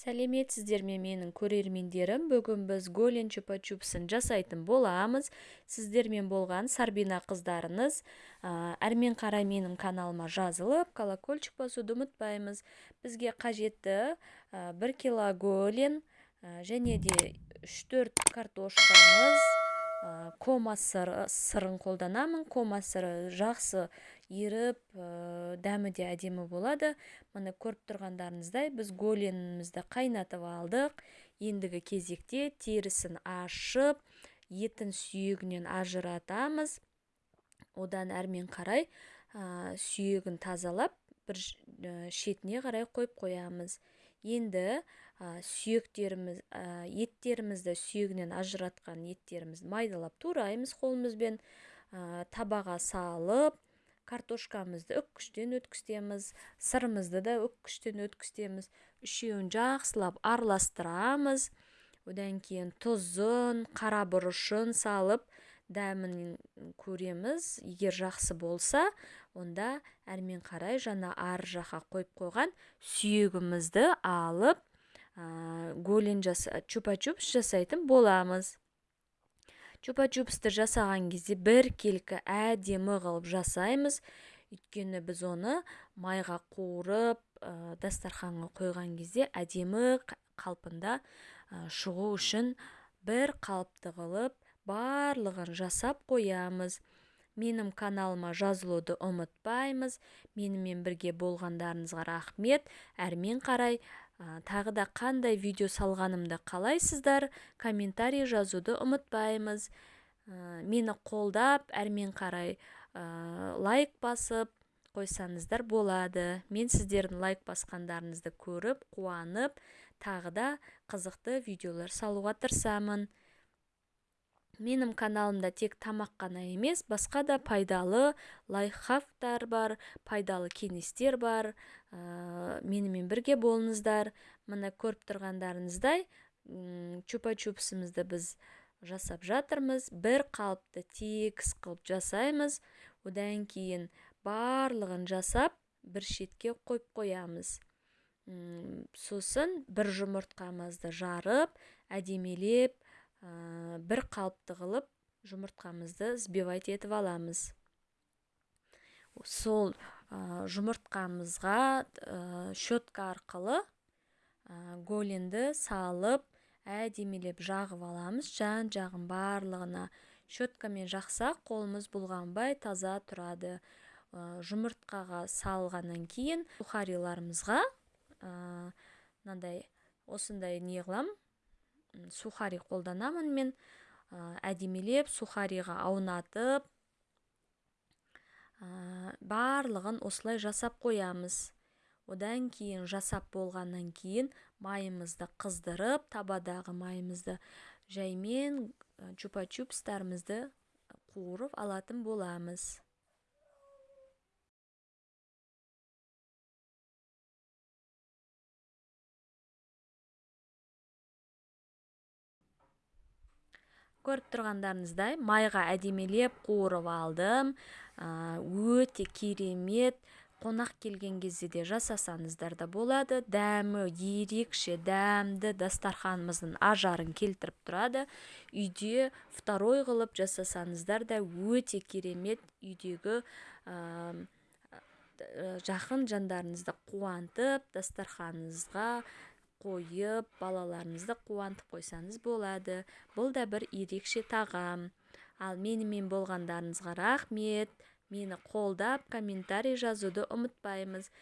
сәлеметсіздер ме менің көрермендерім? Бүгін біз голен чупа чупсын жасайтын боламыз. Сіздермен болған сарбина қыздарыңыз әрмен қарай менің каналыма жазылып колокольчик басуды ұмытпаймыз. Бізге қажетті бір кило голен және де үш төрт картошкамыз кома сырын қолданамын. Кома сыры жақсы еріп дәмі де әдемі болады. Міне көріп тұрғандарыңыздай біз голенімізді қайнатып алдық. Ендігі кезекте терісін ашып етін сүйегінен ажыратамыз. Одан әрмен қарай сүйегін тазалап бір шетіне қарай қойып қоямыз. Енді сүйектеріміз еттерімізді сүйегінен ажыратқан еттерімізді майдалап тураймыз қолымызбен. Табаға салып картошкамызды үккіштен өткіземіз сырымызды да үккіштен өткіземіз үшеуін жақсылап араластырамыз. Одан кейін тұзын қара бұрышын салып дәмін көреміз. Егер жақсы болса онда әрмен қарай жаңа ар жаққа қойып қойған сүйегімізді алып голен жаса чупа чупс жасайтын боламыз. Чупа чупсты жасаған кезде біркелкі әдемі қылып жасаймыз. Өйткені біз оны майға қуырып дастарханға қойған кезде әдемі қалпында шығу үшін бір қалыпты қылып барлығын жасап қоямыз менің каналыма жазылуды ұмытпаймыз менімен бірге болғандарыңызға рахмет. Әрмен қарай тағы да қандай видео салғанымды қалайсыздар? Комментарий жазуды ұмытпаймыз. Мені қолдап әрмен қарай лайк басып қойсаңыздар болады. Мен сіздердің лайк басқандарыңызды көріп қуанып тағы да қызықты видеолар салуға тырысамын. Менің каналымда тек тамақ қана емес басқа да пайдалы лайфхактар бар пайдалы кеңестер бар. Ә, менімен бірге болыңыздар. Міне көріп тұрғандарыңыздай чупа чупсымызды біз жасап жатырмыз. Бір қалыпты тегіс қылып жасаймыз. Одан кейін барлығын жасап бір шетке қойып қоямыз. Сосын бір жұмыртқамызды жарып әдемелеп бір қалыпты қылып жұмыртқамызды взбивать етіп аламыз. Сол жұмыртқамызға щетка арқылы голенді салып әдемелеп жағып аламыз. Жан жағын барлығына щеткамен жақсақ қолымыз бұлғанбай таза тұрады. Жұмыртқаға салғаннан кейін сухариларымызға мынандай осындай не қыламын сухари қолданамын мен әдемелеп сухариға аунатып барлығын осылай жасап қоямыз. Одан кейін жасап болғаннан кейін майымызды қыздырып табадағы майымызды жаймен чупа чупстарымызды қуырып алатын боламыз. Көріп тұрғандарыңыздай майға әдемелеп қуырып алдым. Өте керемет қонақ келген кезде де жасасаңыздар да болады. Дәмі ерекше дәмді дастарханымыздың ажарын келтіріп тұрады. Үйде второй қылып жасасаңыздар да өте керемет үйдегі жақын жандарыңызды қуантып дастарханыңызға қойып балаларыңызды қуантып қойсаңыз болады. Бұл да бір ерекше тағам. Ал менімен болғандарыңызға рахмет. Мені қолдап комментарий жазуды ұмытпаймыз.